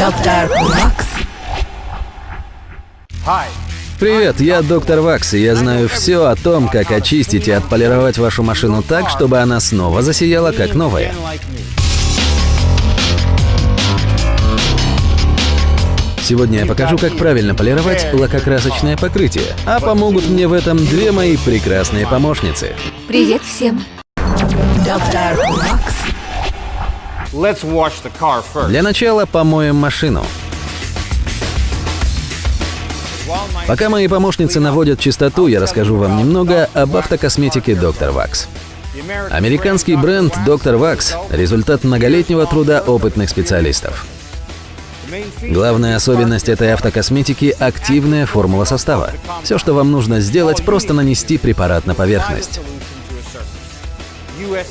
Доктор Вакс. Привет, я доктор Вакс, и я знаю все о том, как очистить и отполировать вашу машину так, чтобы она снова засияла как новая. Сегодня я покажу, как правильно полировать лакокрасочное покрытие, а помогут мне в этом две мои прекрасные помощницы. Привет всем. Доктор Вакс. Для начала помоем машину. Пока мои помощницы наводят чистоту, я расскажу вам немного об автокосметике Доктор Вакс. Американский бренд Доктор Вакс – результат многолетнего труда опытных специалистов. Главная особенность этой автокосметики – активная формула состава. Все, что вам нужно сделать, просто нанести препарат на поверхность.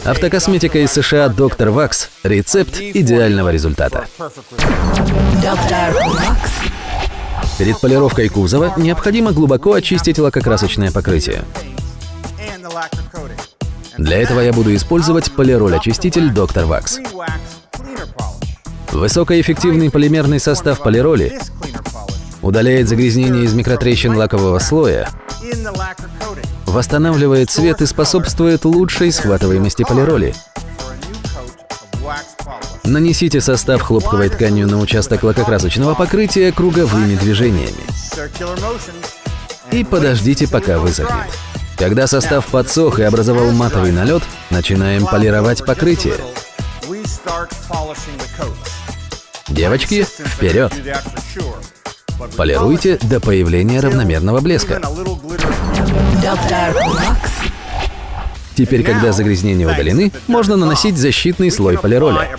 Автокосметика из США Доктор Вакс – рецепт идеального результата. Перед полировкой кузова необходимо глубоко очистить лакокрасочное покрытие. Для этого я буду использовать полироль-очиститель Доктор Вакс. Высокоэффективный полимерный состав полироли удаляет загрязнение из микротрещин лакового слоя, восстанавливает цвет и способствует лучшей схватываемости полироли. Нанесите состав хлопковой тканью на участок лакокрасочного покрытия круговыми движениями и подождите, пока высохнет. Когда состав подсох и образовал матовый налет, начинаем полировать покрытие. Девочки, вперед! Полируйте до появления равномерного блеска. Доктор Вакс. Теперь, когда загрязнения удалены, можно наносить защитный слой полироля.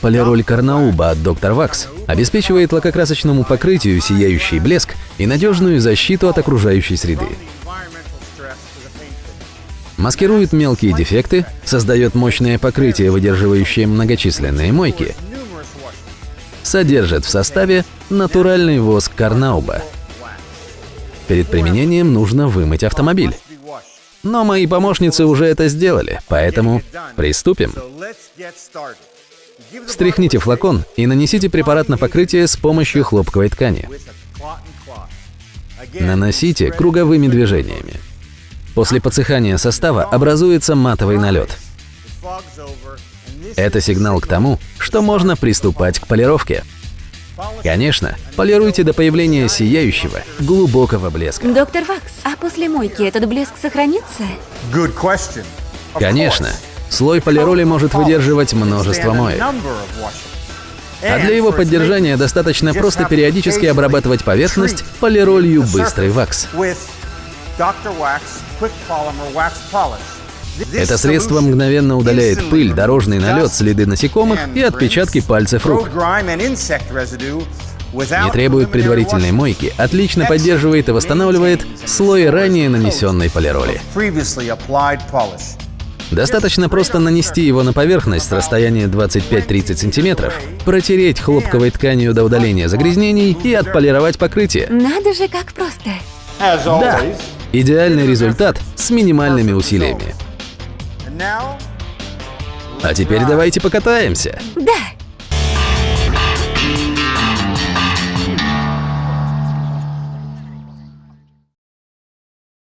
Полироль Карнауба от Доктор Вакс обеспечивает лакокрасочному покрытию сияющий блеск и надежную защиту от окружающей среды. Маскирует мелкие дефекты, создает мощное покрытие, выдерживающее многочисленные мойки, содержит в составе натуральный воск Карнауба. Перед применением нужно вымыть автомобиль. Но мои помощницы уже это сделали, поэтому приступим. Встряхните флакон и нанесите препарат на покрытие с помощью хлопковой ткани. Наносите круговыми движениями. После подсыхания состава образуется матовый налет. Это сигнал к тому, что можно приступать к полировке. Конечно, полируйте до появления сияющего, глубокого блеска. Доктор Вакс, а после мойки этот блеск сохранится? Конечно, слой полироли может выдерживать множество моек. А для его поддержания достаточно просто периодически обрабатывать поверхность полиролью «Быстрый вакс». Это средство мгновенно удаляет пыль, дорожный налет, следы насекомых и отпечатки пальцев рук. Не требует предварительной мойки, отлично поддерживает и восстанавливает слой ранее нанесенной полироли. Достаточно просто нанести его на поверхность с расстояния 25-30 см, протереть хлопковой тканью до удаления загрязнений и отполировать покрытие. Надо же, как просто. Да, идеальный результат с минимальными усилиями. А теперь давайте покатаемся. Да,